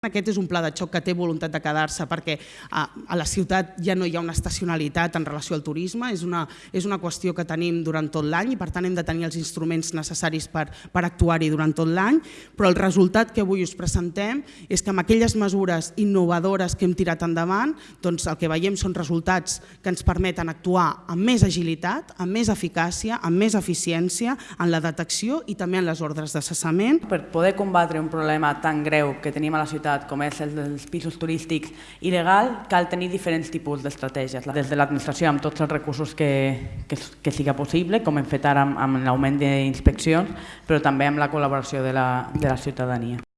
Aquest és un pla de xoc que té voluntat de quedar-se perquè a, la ciutat ja no hi ha una estacionalitat en relació al turisme, és una, és una qüestió que tenim durant tot l'any i per tant hem de tenir els instruments necessaris per, per actuar-hi durant tot l'any, però el resultat que avui us presentem és que amb aquelles mesures innovadores que hem tirat endavant, doncs el que veiem són resultats que ens permeten actuar amb més agilitat, amb més eficàcia, amb més eficiència en la detecció i també en les ordres de cessament. Per poder combatre un problema tan greu que tenim a la ciutat com és el dels pisos turístics il·legal, cal tenir diferents tipus d'estratègies. Des de l'administració, amb tots els recursos que, que, que siga possible, com hem fet ara amb, amb l'augment d'inspeccions, però també amb la col·laboració de la, de la ciutadania.